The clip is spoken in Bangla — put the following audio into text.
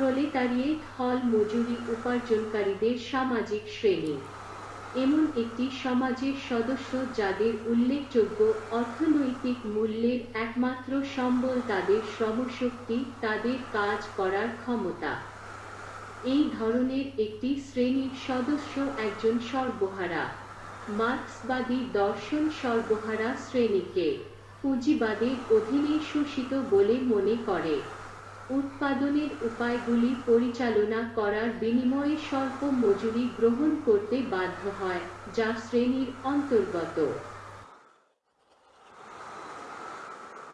প্রলেতারিয়েট হল মজুরি উপার্জনকারীদের সামাজিক শ্রেণি। এমন একটি সমাজের সদস্য যাদের উল্লেখযোগ্য অর্থনৈতিক মূল্যের একমাত্র সম্বল তাদের শ্রমশক্তি, তাদের কাজ করার ক্ষমতা। এই ধরনের একটি শ্রেণির সদস্য একজন সর্বহারা, মার্ক্সবাদী দর্শন সর্বহারা শ্রেণীকে পুঁজিবাদের অধীনে শোষিত বলে মনে করে। উৎপাদনের উপায়গুলি পরিচালনা করার বিনিময়ে স্বল্প মজুরি গ্রহণ করতে বাধ্য হয় যা শ্রেণির অন্তর্গত।